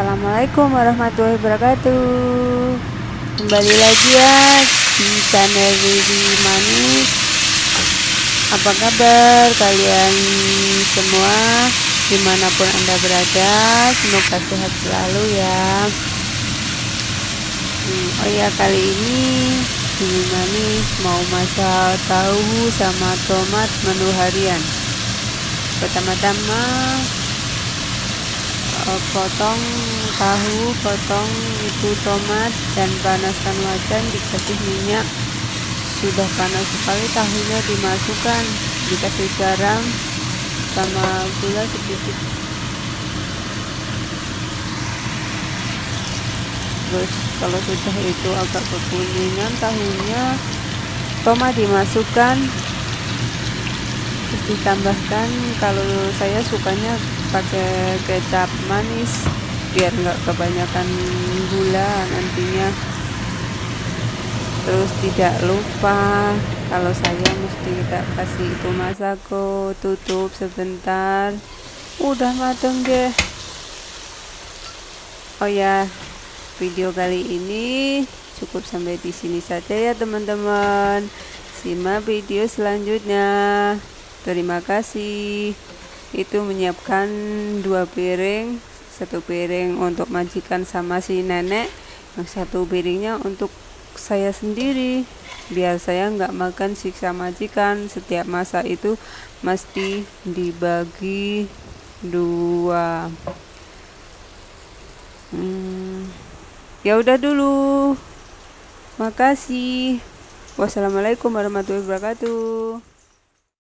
Assalamualaikum warahmatullahi wabarakatuh. Kembali lagi ya di channel Riri Manis Apa kabar kalian semua? Di mana pun anda berada Semoga sehat selalu ya. Hmm, Oh ya kali ini Riri Manis mau masak tahu sama tomat menu harian. Pertama-tama potong tahu potong itu tomat dan panaskan wajan. Dikasih minyak. Sudah panas sekali tahunya dimasukkan. Dikasih garam sama gula sedikit. Terus kalau sudah itu agak kekuningan tahunya tomat dimasukkan ditambahkan kalau saya sukanya pakai kecap manis biar nggak kebanyakan gula nantinya. Terus tidak lupa kalau saya mesti kita kasih itu masako tutup sebentar. Udah mateng deh. Oh ya video kali ini cukup sampai di sini saja ya teman-teman. Simak video selanjutnya terima kasih. Itu menyiapkan dua piring satu piring untuk majikan sama si nenek yang satu piringnya untuk saya sendiri. Biar saya nggak makan siksa majikan setiap masa itu mesti dibagi dua. Hmm, ya udah dulu. Makasih. Wassalamualaikum warahmatullahi wabarakatuh